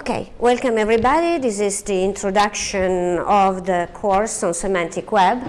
Okay, welcome everybody. This is the introduction of the course on semantic web.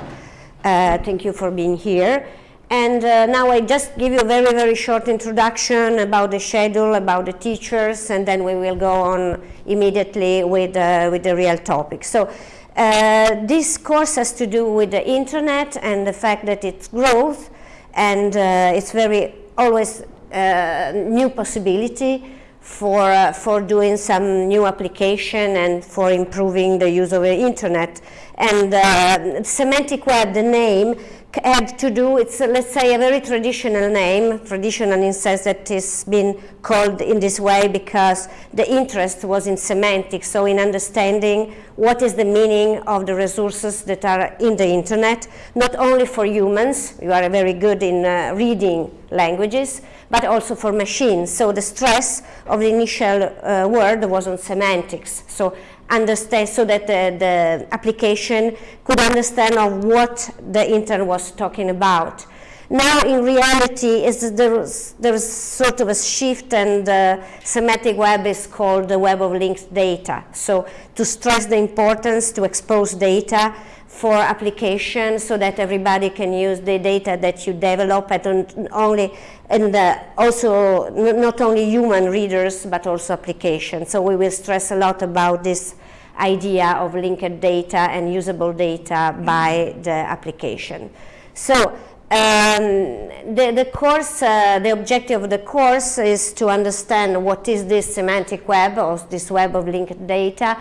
Uh, thank you for being here. And uh, now I just give you a very, very short introduction about the schedule, about the teachers, and then we will go on immediately with, uh, with the real topic. So uh, this course has to do with the internet and the fact that it's growth and uh, it's very always uh, new possibility for, uh, for doing some new application and for improving the use of the internet. And uh, semantic web, the name, had to do, it's let's say a very traditional name, traditional in sense that it's been called in this way because the interest was in semantics, so in understanding what is the meaning of the resources that are in the internet, not only for humans, you are very good in uh, reading languages, but also for machines. So the stress of the initial uh, word was on semantics. So understand so that the, the application could understand of what the intern was talking about. Now, in reality, is there's, there's sort of a shift, and the semantic web is called the web of linked data. So, to stress the importance to expose data for application so that everybody can use the data that you develop and only and uh, also not only human readers but also applications. So we will stress a lot about this idea of linked data and usable data by the application. So um, the, the, course, uh, the objective of the course is to understand what is this semantic web or this web of linked data,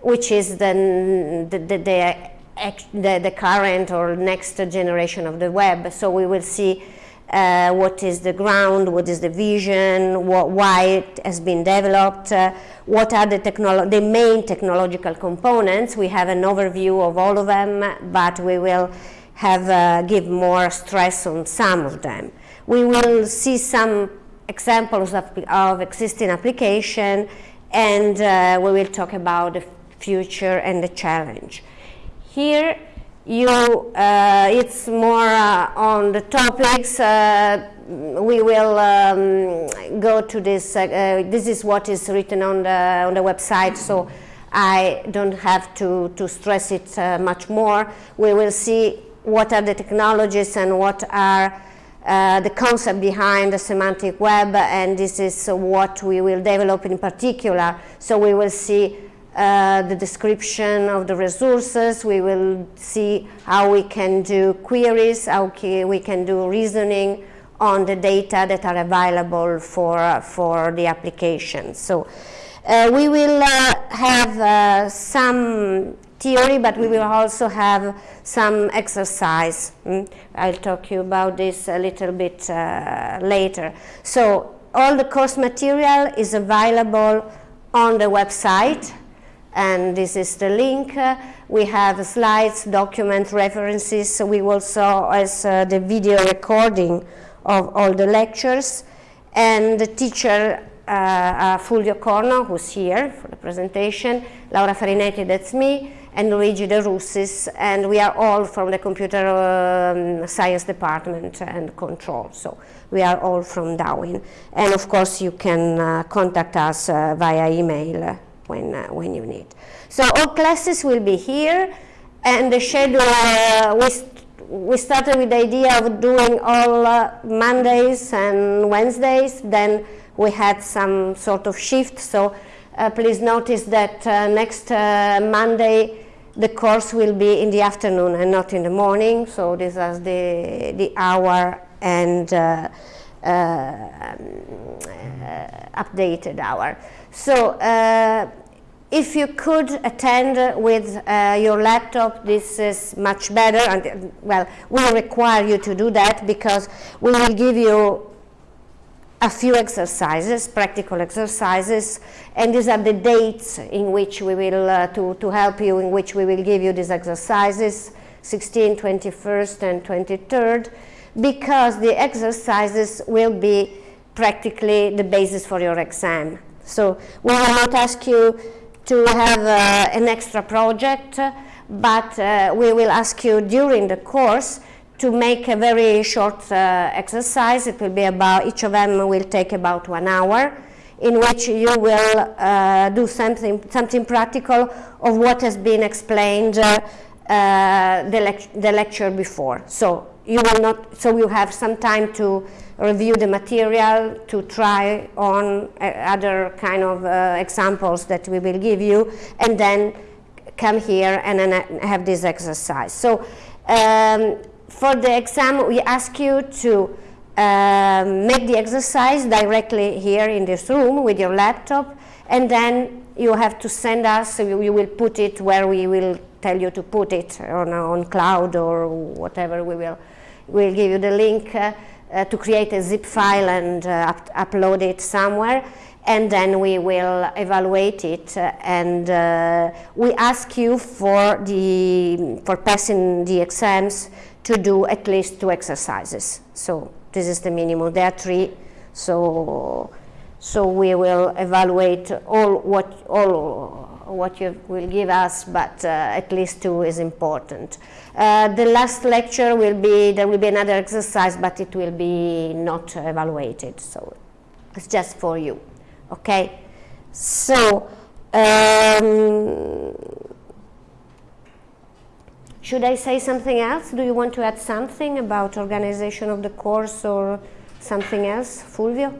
which is the, the, the, the, current or next generation of the web. So we will see uh, what is the ground, what is the vision, what, why it has been developed, uh, what are the, the main technological components. We have an overview of all of them, but we will have uh, give more stress on some of them. We will see some examples of, of existing application, and uh, we will talk about the future and the challenge. Here you, uh, it's more uh, on the topics. Uh, we will um, go to this. Uh, this is what is written on the on the website, so I don't have to to stress it much more. We will see what are the technologies and what are the concept behind the semantic web, and this is what we will develop in particular. So we will see uh, the description of the resources. We will see how we can do queries, how we can do reasoning on the data that are available for, uh, for the application. So uh, we will uh, have uh, some theory, but we will also have some exercise. Mm? I'll talk you about this a little bit later. So all the course material is available on the website and this is the link. Uh, we have slides, documents, references. We also as uh, the video recording of all the lectures. And the teacher, uh, uh, Fulvio Corno, who's here for the presentation, Laura Farinetti, that's me, and Luigi De Russis, and we are all from the computer um, science department and control. So we are all from DAUIN. And of course you can uh, contact us uh, via email when, uh, when you need. So all classes will be here and the schedule, uh, we, st we started with the idea of doing all Mondays and Wednesdays, then we had some sort of shift, so uh, please notice that uh, next uh, Monday the course will be in the afternoon and not in the morning, so this is the, the hour and updated hour. So uh, if you could attend with uh, your laptop, this is much better. And, well, we require you to do that because we will give you a few exercises, practical exercises, and these are the dates in which we will, uh, to, to help you, in which we will give you these exercises, 16, 21st, and 23rd, because the exercises will be practically the basis for your exam. So we will not ask you to have uh, an extra project, but uh, we will ask you during the course to make a very short uh, exercise. It will be about, each of them will take about one hour, in which you will uh, do something, something practical of what has been explained uh, the, lec the lecture before. So you will not, so you have some time to review the material, to try on uh, other kind of uh, examples that we will give you, and then come here and then have this exercise. So um, for the exam, we ask you to um, make the exercise directly here in this room with your laptop, and then you have to send us, so you, you will put it where we will tell you to put it on, on cloud or whatever we will. We'll give you the link uh, uh, to create a zip file and uh, up upload it somewhere and then we will evaluate it uh, and uh, we ask you for the for passing the exams to do at least two exercises. So this is the minimum. There are three. So so we will evaluate all what all what you will give us but uh, at least two is important. Uh, the last lecture will be there will be another exercise but it will be not evaluated. So it's just for you. Okay, so um, should I say something else? Do you want to add something about organization of the course or something else, Fulvio?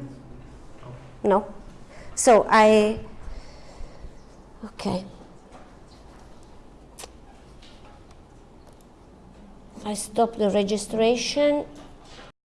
No. So I, okay. I stop the registration